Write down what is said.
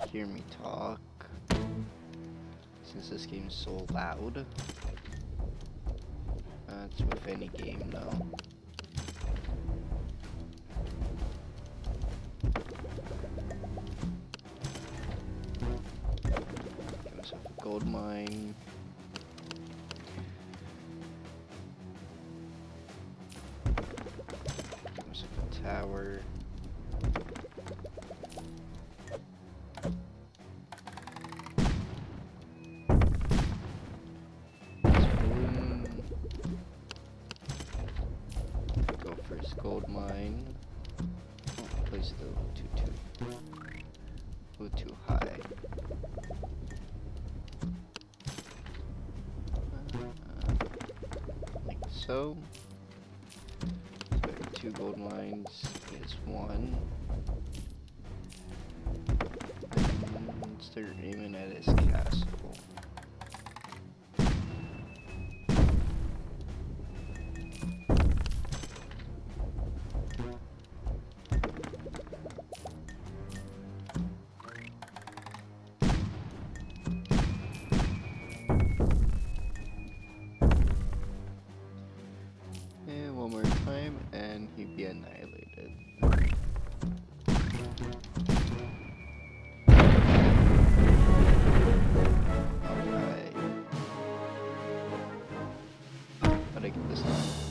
Uh, hear me talk. Since this game's so loud. That's with any game though. Gold mine. Tower. Go first gold mine. Oh, place little too too a little too high. So. Have two gold mines is one. And start aiming at his castle. he'd be annihilated. Alright. Gotta get this done.